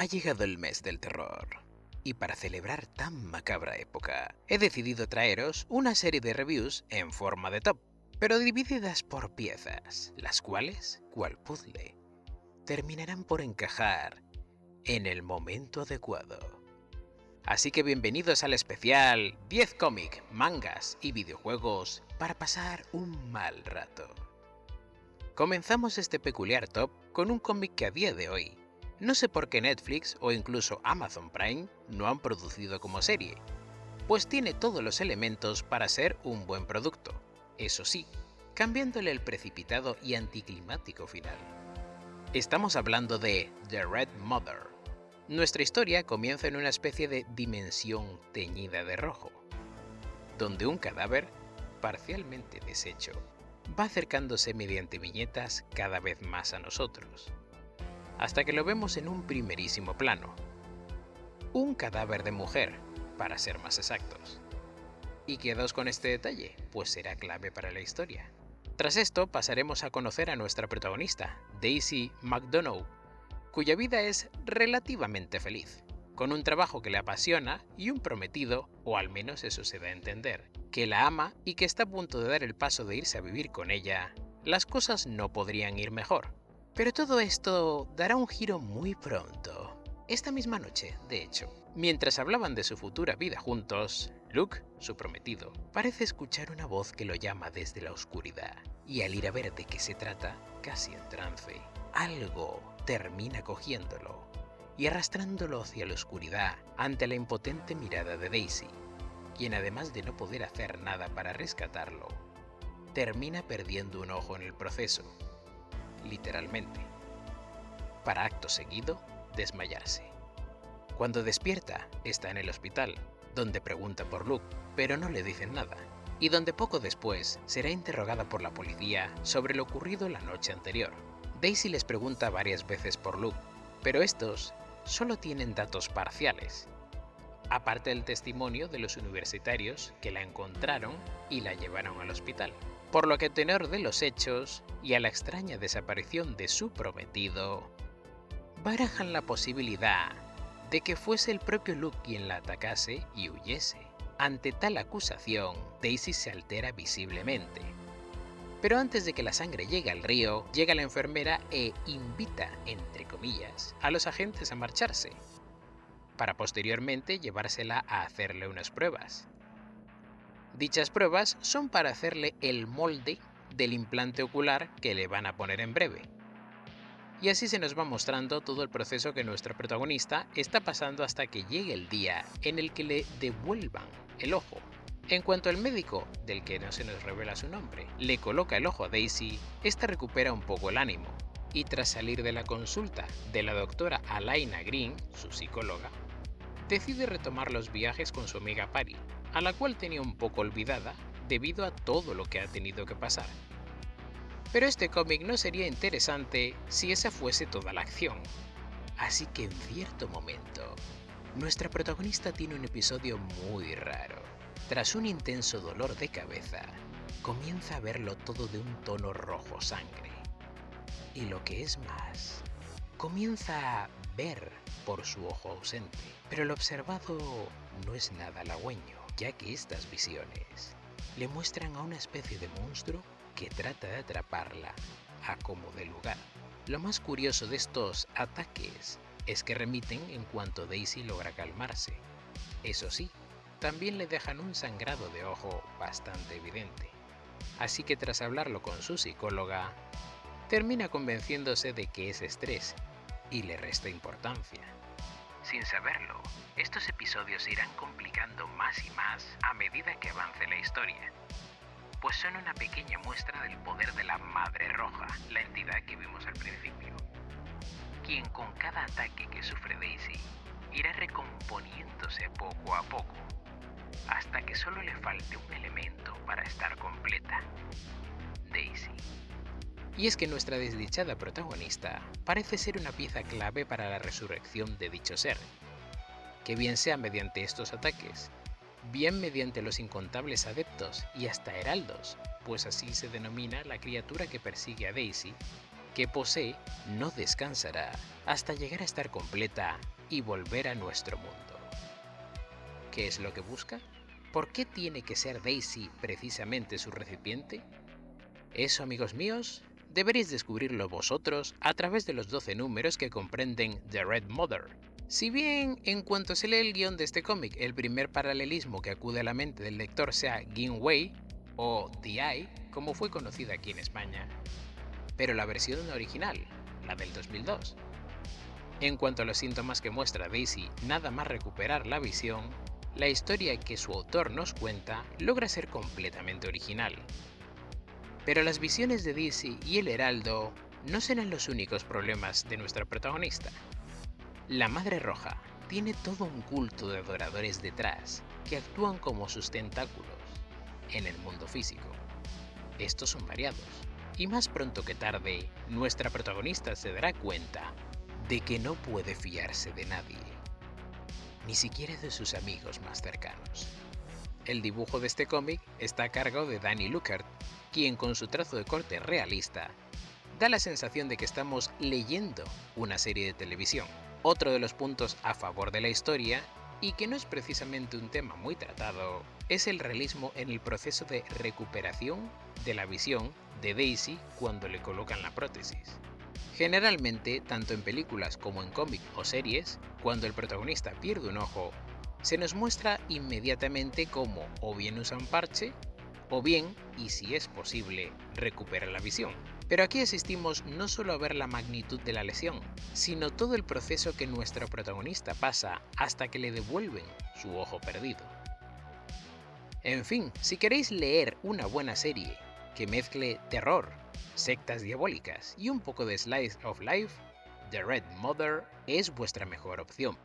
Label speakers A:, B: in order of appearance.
A: Ha llegado el mes del terror. Y para celebrar tan macabra época, he decidido traeros una serie de reviews en forma de top, pero divididas por piezas, las cuales, cual puzzle, terminarán por encajar en el momento adecuado. Así que bienvenidos al especial 10 cómic, mangas y videojuegos para pasar un mal rato. Comenzamos este peculiar top con un cómic que a día de hoy no sé por qué Netflix o incluso Amazon Prime no han producido como serie, pues tiene todos los elementos para ser un buen producto, eso sí, cambiándole el precipitado y anticlimático final. Estamos hablando de The Red Mother. Nuestra historia comienza en una especie de dimensión teñida de rojo, donde un cadáver, parcialmente deshecho, va acercándose mediante viñetas cada vez más a nosotros hasta que lo vemos en un primerísimo plano. Un cadáver de mujer, para ser más exactos. ¿Y quedaos con este detalle? Pues será clave para la historia. Tras esto pasaremos a conocer a nuestra protagonista, Daisy McDonough, cuya vida es relativamente feliz, con un trabajo que le apasiona y un prometido, o al menos eso se da a entender, que la ama y que está a punto de dar el paso de irse a vivir con ella, las cosas no podrían ir mejor. Pero todo esto dará un giro muy pronto. Esta misma noche, de hecho. Mientras hablaban de su futura vida juntos, Luke, su prometido, parece escuchar una voz que lo llama desde la oscuridad. Y al ir a ver de qué se trata, casi en trance, algo termina cogiéndolo y arrastrándolo hacia la oscuridad ante la impotente mirada de Daisy, quien además de no poder hacer nada para rescatarlo, termina perdiendo un ojo en el proceso literalmente, para acto seguido desmayarse. Cuando despierta, está en el hospital, donde pregunta por Luke, pero no le dicen nada, y donde poco después será interrogada por la policía sobre lo ocurrido la noche anterior. Daisy les pregunta varias veces por Luke, pero estos solo tienen datos parciales, aparte del testimonio de los universitarios que la encontraron y la llevaron al hospital por lo que a tenor de los hechos y a la extraña desaparición de su prometido, barajan la posibilidad de que fuese el propio Luke quien la atacase y huyese. Ante tal acusación, Daisy se altera visiblemente. Pero antes de que la sangre llegue al río, llega la enfermera e invita, entre comillas, a los agentes a marcharse, para posteriormente llevársela a hacerle unas pruebas. Dichas pruebas son para hacerle el molde del implante ocular que le van a poner en breve. Y así se nos va mostrando todo el proceso que nuestra protagonista está pasando hasta que llegue el día en el que le devuelvan el ojo. En cuanto al médico, del que no se nos revela su nombre, le coloca el ojo a Daisy, esta recupera un poco el ánimo, y tras salir de la consulta de la doctora Alaina Green, su psicóloga, decide retomar los viajes con su amiga Pari, a la cual tenía un poco olvidada debido a todo lo que ha tenido que pasar. Pero este cómic no sería interesante si esa fuese toda la acción. Así que en cierto momento, nuestra protagonista tiene un episodio muy raro. Tras un intenso dolor de cabeza, comienza a verlo todo de un tono rojo sangre. Y lo que es más, comienza a ver por su ojo ausente. Pero lo observado no es nada halagüeño ya que estas visiones le muestran a una especie de monstruo que trata de atraparla a como de lugar. Lo más curioso de estos ataques es que remiten en cuanto Daisy logra calmarse. Eso sí, también le dejan un sangrado de ojo bastante evidente. Así que tras hablarlo con su psicóloga, termina convenciéndose de que es estrés y le resta importancia. Sin saberlo, estos episodios irán complicando más y más a medida que avance la historia, pues son una pequeña muestra del poder de la Madre Roja, la entidad que vimos al principio, quien con cada ataque que sufre Daisy irá recomponiéndose poco a poco, hasta que solo le falte un elemento para estar completa, Daisy. Y es que nuestra desdichada protagonista parece ser una pieza clave para la resurrección de dicho ser, que bien sea mediante estos ataques, bien mediante los incontables adeptos y hasta heraldos, pues así se denomina la criatura que persigue a Daisy, que posee no descansará hasta llegar a estar completa y volver a nuestro mundo. ¿Qué es lo que busca? ¿Por qué tiene que ser Daisy precisamente su recipiente? Eso, amigos míos, deberéis descubrirlo vosotros a través de los 12 números que comprenden The Red Mother. Si bien, en cuanto se lee el guion de este cómic, el primer paralelismo que acude a la mente del lector sea Wei o Eye, como fue conocida aquí en España, pero la versión original, la del 2002. En cuanto a los síntomas que muestra Daisy nada más recuperar la visión, la historia que su autor nos cuenta logra ser completamente original. Pero las visiones de Daisy y el Heraldo no serán los únicos problemas de nuestra protagonista. La Madre Roja tiene todo un culto de adoradores detrás que actúan como sus tentáculos en el mundo físico. Estos son variados, y más pronto que tarde, nuestra protagonista se dará cuenta de que no puede fiarse de nadie ni siquiera de sus amigos más cercanos. El dibujo de este cómic está a cargo de Danny Luckert, quien con su trazo de corte realista da la sensación de que estamos leyendo una serie de televisión. Otro de los puntos a favor de la historia, y que no es precisamente un tema muy tratado, es el realismo en el proceso de recuperación de la visión de Daisy cuando le colocan la prótesis. Generalmente, tanto en películas como en cómics o series, cuando el protagonista pierde un ojo, se nos muestra inmediatamente cómo o bien usa un parche, o bien, y si es posible, recupera la visión. Pero aquí asistimos no solo a ver la magnitud de la lesión, sino todo el proceso que nuestro protagonista pasa hasta que le devuelven su ojo perdido. En fin, si queréis leer una buena serie que mezcle terror, sectas diabólicas y un poco de slice of life, The Red Mother es vuestra mejor opción.